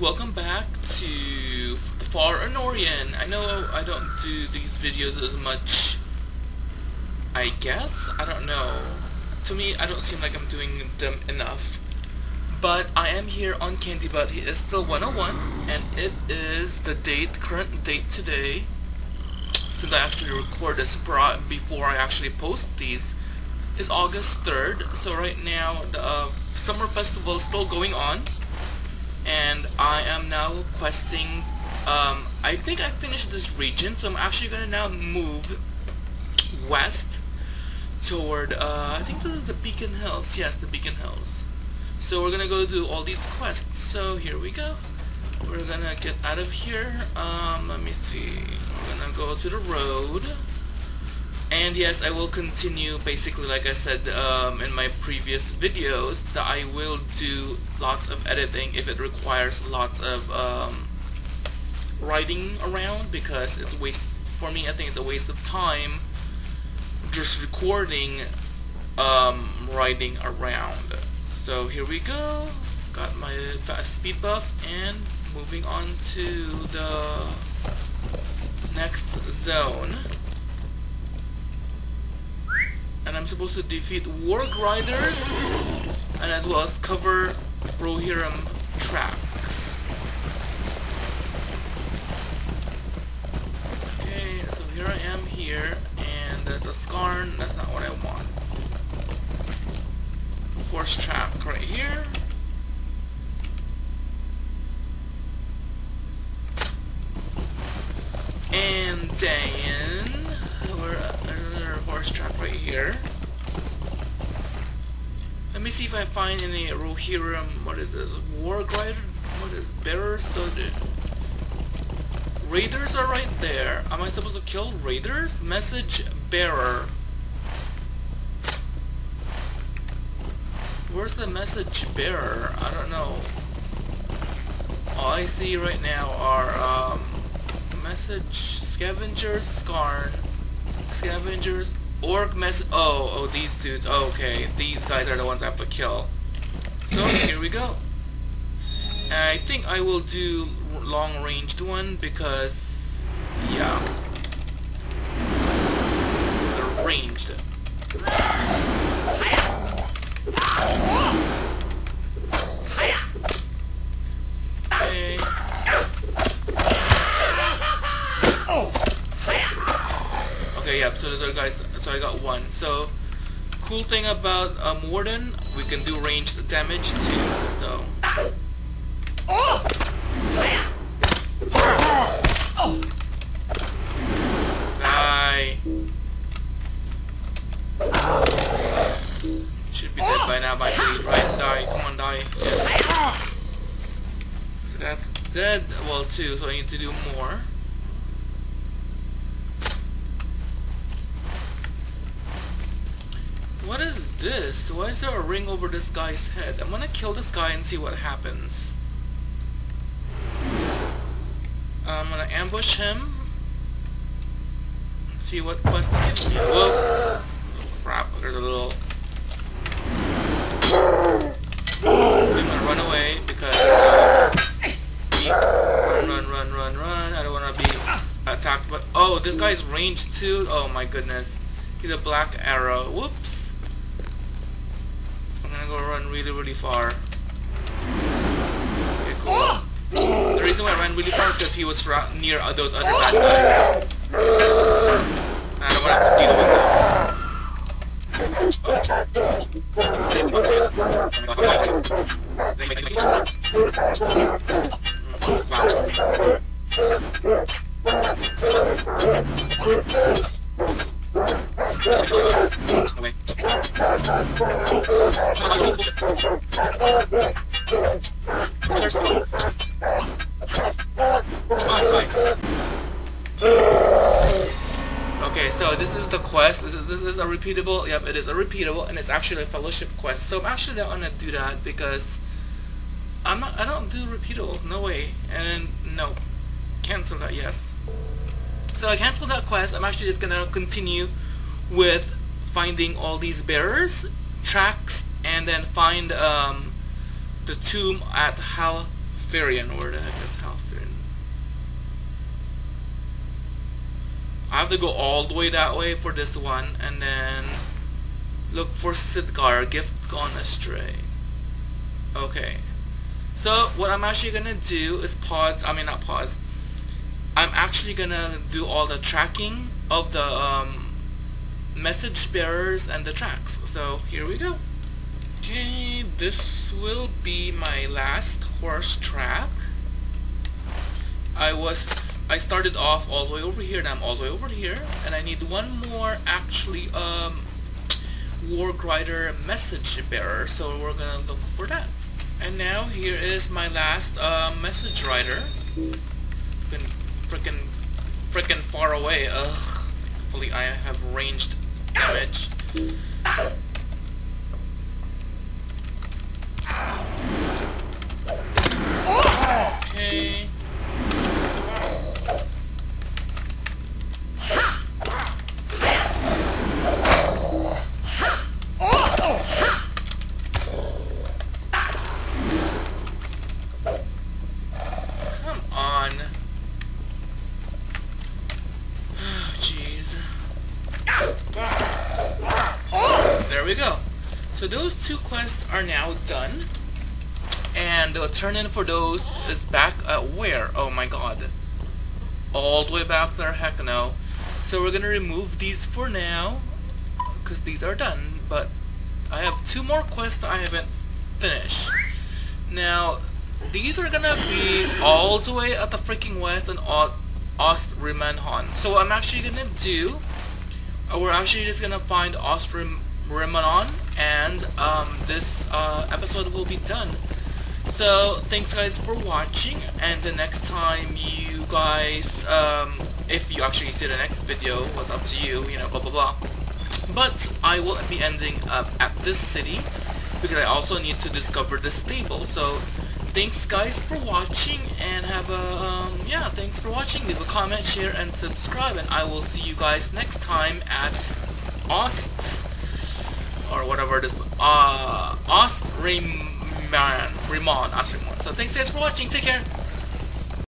welcome back to the Far Anorian. I know I don't do these videos as much, I guess? I don't know. To me, I don't seem like I'm doing them enough. But I am here on Candy But He is still 101, and it is the date, current date today, since I actually record this before I actually post these, is August 3rd. So right now, the uh, summer festival is still going on and I am now questing um, I think I finished this region so I'm actually gonna now move west toward uh, I think this is the Beacon Hills. Yes the Beacon Hills. So we're gonna go do all these quests. So here we go. We're gonna get out of here. Um, let me see. We're gonna go to the road and yes, I will continue basically like I said um, in my previous videos that I will do lots of editing if it requires lots of um, writing around because it's waste for me I think it's a waste of time just recording um, writing around. So here we go. Got my fast speed buff and moving on to the next zone and I'm supposed to defeat Warg Riders and as well as cover Rohirrim tracks. Okay, so here I am here and there's a Skarn, that's not what I horse track right here. Let me see if I find any Rohirrim, what is this, War Glider? What is, Bearer? So the Raiders are right there. Am I supposed to kill Raiders? Message Bearer. Where's the message bearer? I don't know. All I see right now are um, message scavengers, scarn, scavengers, orc mess. Oh, oh, these dudes. Oh, okay, these guys are the ones I have to kill. So here we go. I think I will do long ranged one because, yeah, they're ranged. Okay, yeah, so those are guys, so I got one. So, cool thing about um, Warden, we can do ranged damage too, so. Die. Should be dead by now by bleed, right? Die, come on, die. Yes. So that's dead, well, two, so I need to do more. What is this? Why is there a ring over this guy's head? I'm gonna kill this guy and see what happens. I'm gonna ambush him. See what quest he gives me. Whoa! Crap, there's a little... I'm gonna run away because... Uh, run, run, run, run, run. I don't wanna be attacked but Oh, this guy's ranged too? Oh my goodness. He's a black arrow. Whoops gonna go run really, really far. Okay, cool. The reason why I ran really far is because he was near those other bad guys. I don't want to have to deal with them. Away. Okay, so this is the quest. This is, this is a repeatable. Yep, it is a repeatable, and it's actually a fellowship quest. So I'm actually not gonna do that because I'm not. I don't do repeatable. No way. And no, cancel that. Yes. So I cancel that quest. I'm actually just gonna continue with finding all these bearers tracks and then find um, the tomb at Hal Halifirien, where the heck is Halifirien? I have to go all the way that way for this one, and then look for Sidgar, Gift Gone Astray. Okay. So, what I'm actually gonna do is pause, I mean not pause, I'm actually gonna do all the tracking of the um, message bearers and the tracks. So, here we go. Okay, this will be my last horse track. I was I started off all the way over here and I'm all the way over here and I need one more actually um Warg Rider message bearer so we're gonna look for that. And now here is my last uh, message rider. Been freaking freaking far away. Ugh. Hopefully I have ranged we go. So those two quests are now done. And the turn in for those is back at where? Oh my god. All the way back there? Heck no. So we're gonna remove these for now. Because these are done. But I have two more quests I haven't finished. Now, these are gonna be all the way at the freaking west and Ostrimanhon. So what I'm actually gonna do, we're actually just gonna find Ostrimanhon and um, this uh, episode will be done. So thanks guys for watching and the next time you guys, um, if you actually see the next video, what's up to you, you know, blah blah blah. But I will be ending up at this city because I also need to discover this stable. So thanks guys for watching and have a, um, yeah, thanks for watching. Leave a comment, share, and subscribe and I will see you guys next time at Ost, or whatever it is, uh, Ramon, Ost Ramon. So thanks guys for watching, take care.